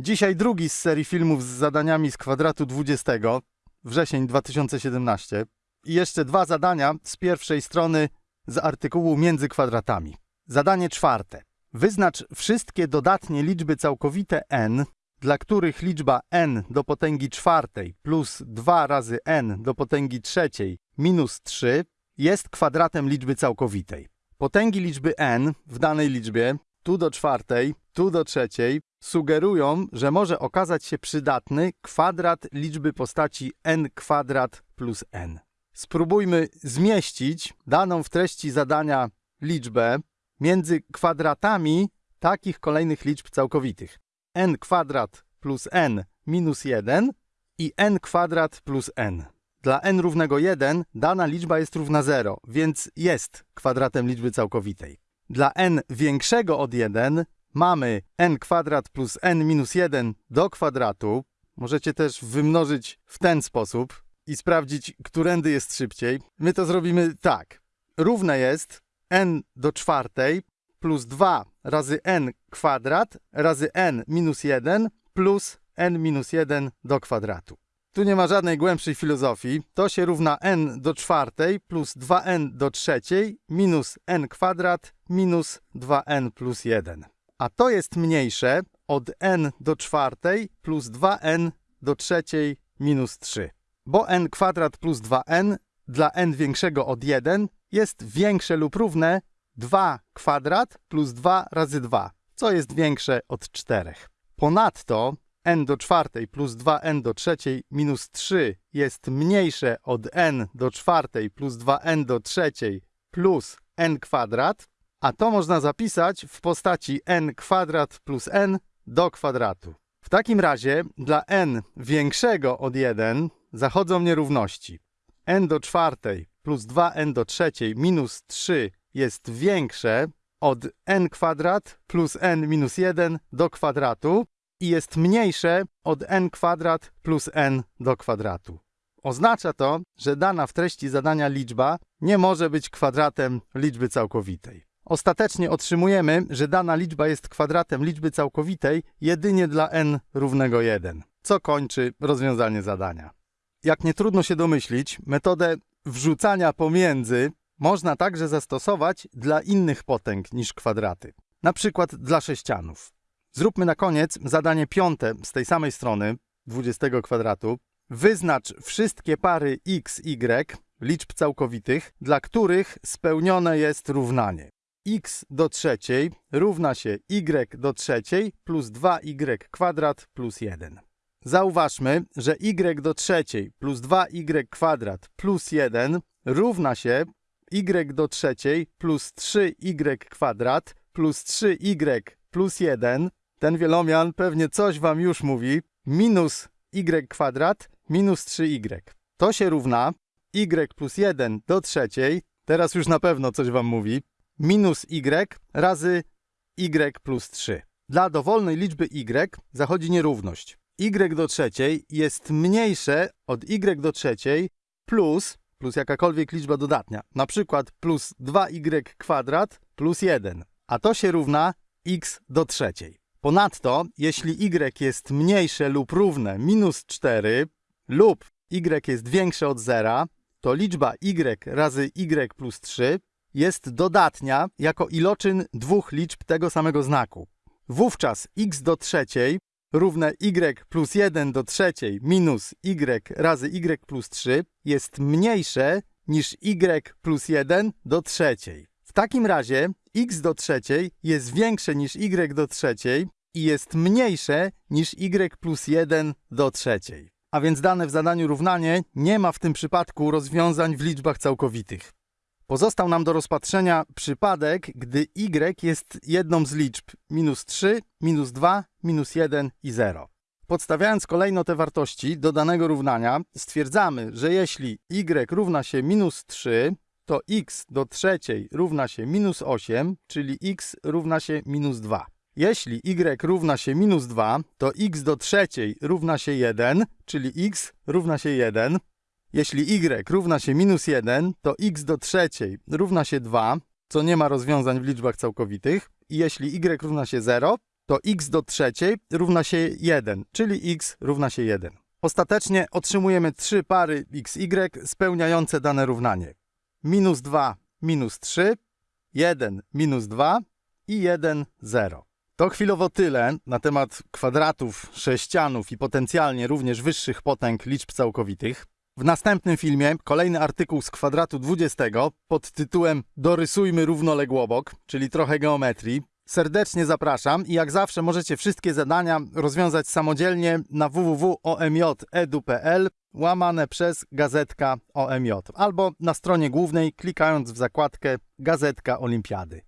Dzisiaj drugi z serii filmów z zadaniami z kwadratu 20, wrzesień 2017. I jeszcze dwa zadania z pierwszej strony z artykułu między kwadratami. Zadanie czwarte. Wyznacz wszystkie dodatnie liczby całkowite n, dla których liczba n do potęgi czwartej plus 2 razy n do potęgi trzeciej minus 3 jest kwadratem liczby całkowitej. Potęgi liczby n w danej liczbie, tu do czwartej, tu do trzeciej, sugerują, że może okazać się przydatny kwadrat liczby postaci n kwadrat plus n. Spróbujmy zmieścić daną w treści zadania liczbę między kwadratami takich kolejnych liczb całkowitych. n kwadrat plus n minus 1 i n kwadrat plus n. Dla n równego 1 dana liczba jest równa 0, więc jest kwadratem liczby całkowitej. Dla n większego od 1 mamy n kwadrat plus n minus 1 do kwadratu. Możecie też wymnożyć w ten sposób i sprawdzić, którędy jest szybciej. My to zrobimy tak. Równe jest n do czwartej plus 2 razy n kwadrat razy n minus 1 plus n minus 1 do kwadratu. Tu nie ma żadnej głębszej filozofii. To się równa n do czwartej plus 2n do trzeciej minus n kwadrat minus 2n plus 1. A to jest mniejsze od n do czwartej plus 2n do trzeciej minus 3. Bo n kwadrat plus 2n dla n większego od 1 jest większe lub równe 2 kwadrat plus 2 razy 2, co jest większe od 4. Ponadto n do czwartej plus 2n do trzeciej minus 3 jest mniejsze od n do czwartej plus 2n do trzeciej plus n kwadrat, a to można zapisać w postaci n kwadrat plus n do kwadratu. W takim razie dla n większego od 1 zachodzą nierówności. n do czwartej plus 2n do trzeciej minus 3 jest większe od n kwadrat plus n minus 1 do kwadratu i jest mniejsze od n kwadrat plus n do kwadratu. Oznacza to, że dana w treści zadania liczba nie może być kwadratem liczby całkowitej. Ostatecznie otrzymujemy, że dana liczba jest kwadratem liczby całkowitej jedynie dla n równego 1, co kończy rozwiązanie zadania. Jak nie trudno się domyślić, metodę wrzucania pomiędzy można także zastosować dla innych potęg niż kwadraty, na przykład dla sześcianów. Zróbmy na koniec zadanie piąte z tej samej strony, 20 kwadratu. Wyznacz wszystkie pary x, y, liczb całkowitych, dla których spełnione jest równanie. X do trzeciej równa się y do trzeciej plus 2y kwadrat plus 1. Zauważmy, że y do trzeciej plus 2y kwadrat plus 1 równa się y do trzeciej plus 3y kwadrat plus 3y plus 1 ten wielomian pewnie coś wam już mówi. Minus y kwadrat minus 3y. To się równa y plus 1 do trzeciej, teraz już na pewno coś wam mówi, minus y razy y plus 3. Dla dowolnej liczby y zachodzi nierówność. y do trzeciej jest mniejsze od y do trzeciej plus, plus jakakolwiek liczba dodatnia, na przykład plus 2y kwadrat plus 1, a to się równa x do trzeciej. Ponadto, jeśli y jest mniejsze lub równe minus 4 lub y jest większe od zera, to liczba y razy y plus 3 jest dodatnia jako iloczyn dwóch liczb tego samego znaku. Wówczas x do trzeciej równe y plus 1 do trzeciej minus y razy y plus 3 jest mniejsze niż y plus 1 do trzeciej. W takim razie x do trzeciej jest większe niż y do trzeciej i jest mniejsze niż y plus 1 do trzeciej. A więc dane w zadaniu równanie nie ma w tym przypadku rozwiązań w liczbach całkowitych. Pozostał nam do rozpatrzenia przypadek, gdy y jest jedną z liczb minus 3, minus 2, minus 1 i 0. Podstawiając kolejno te wartości do danego równania, stwierdzamy, że jeśli y równa się minus 3, to x do trzeciej równa się minus 8, czyli x równa się minus 2. Jeśli y równa się minus 2, to x do trzeciej równa się 1, czyli x równa się 1. Jeśli y równa się minus 1, to x do trzeciej równa się 2, co nie ma rozwiązań w liczbach całkowitych. I jeśli y równa się 0, to x do trzeciej równa się 1, czyli x równa się 1. Ostatecznie otrzymujemy trzy pary xy spełniające dane równanie. Minus 2, minus 3, 1, minus 2 i 1, 0. To chwilowo tyle na temat kwadratów, sześcianów i potencjalnie również wyższych potęg liczb całkowitych. W następnym filmie kolejny artykuł z kwadratu 20 pod tytułem Dorysujmy równoległobok, czyli trochę geometrii. Serdecznie zapraszam i jak zawsze możecie wszystkie zadania rozwiązać samodzielnie na www.omj.edu.pl łamane przez gazetka OMJ albo na stronie głównej klikając w zakładkę Gazetka Olimpiady.